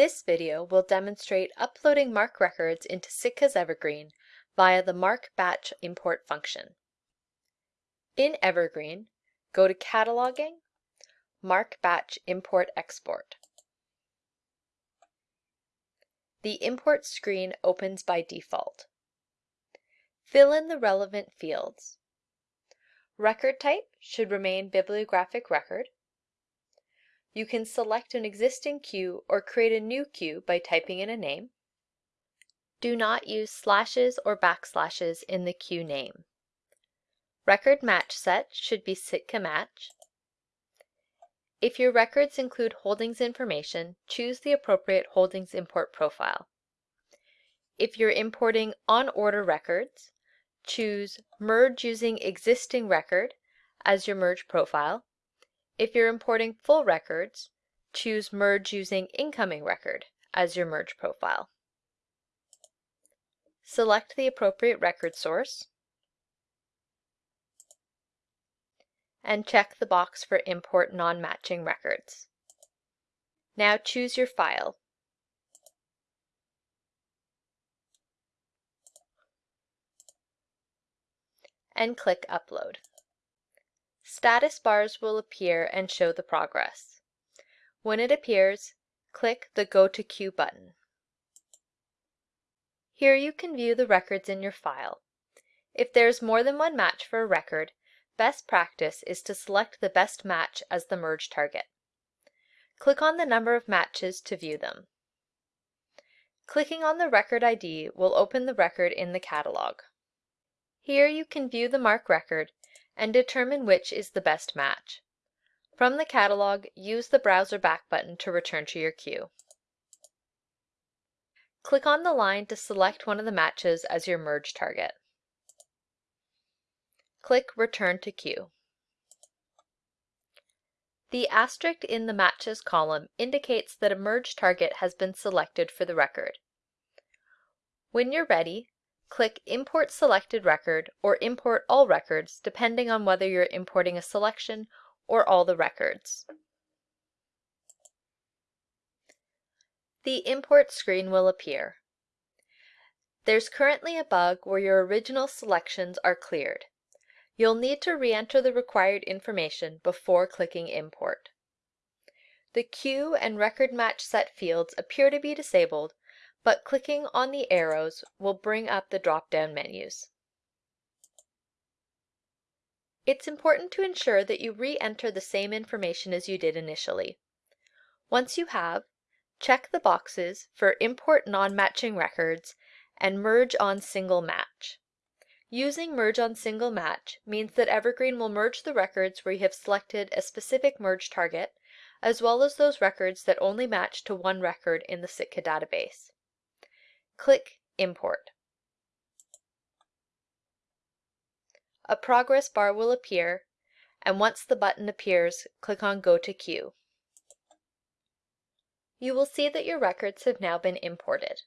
This video will demonstrate uploading MARC records into Sitka's Evergreen via the MARC Batch import function. In Evergreen, go to Cataloging, MARC Batch Import Export. The import screen opens by default. Fill in the relevant fields. Record type should remain bibliographic record. You can select an existing queue or create a new queue by typing in a name. Do not use slashes or backslashes in the queue name. Record match set should be Sitka match. If your records include holdings information, choose the appropriate holdings import profile. If you're importing on order records, choose Merge using existing record as your merge profile. If you're importing full records, choose Merge using incoming record as your merge profile. Select the appropriate record source and check the box for Import Non-Matching Records. Now choose your file. and click Upload. Status bars will appear and show the progress. When it appears, click the Go to Queue button. Here you can view the records in your file. If there is more than one match for a record, best practice is to select the best match as the merge target. Click on the number of matches to view them. Clicking on the record ID will open the record in the catalog. Here you can view the MARC record and determine which is the best match. From the catalog, use the Browser Back button to return to your queue. Click on the line to select one of the matches as your merge target. Click Return to Queue. The asterisk in the Matches column indicates that a merge target has been selected for the record. When you're ready, click Import Selected Record or Import All Records depending on whether you're importing a selection or all the records. The import screen will appear. There's currently a bug where your original selections are cleared. You'll need to re-enter the required information before clicking Import. The queue and record match set fields appear to be disabled, but clicking on the arrows will bring up the drop-down menus. It's important to ensure that you re-enter the same information as you did initially. Once you have, check the boxes for Import Non-Matching Records and Merge on Single Match. Using Merge on Single Match means that Evergreen will merge the records where you have selected a specific merge target, as well as those records that only match to one record in the Sitka database. Click Import. A progress bar will appear, and once the button appears, click on Go to Queue. You will see that your records have now been imported.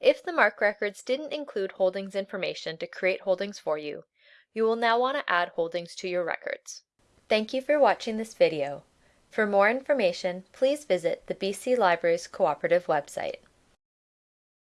If the MARC records didn't include holdings information to create holdings for you, you will now want to add holdings to your records. Thank you for watching this video. For more information, please visit the BC Libraries Cooperative website.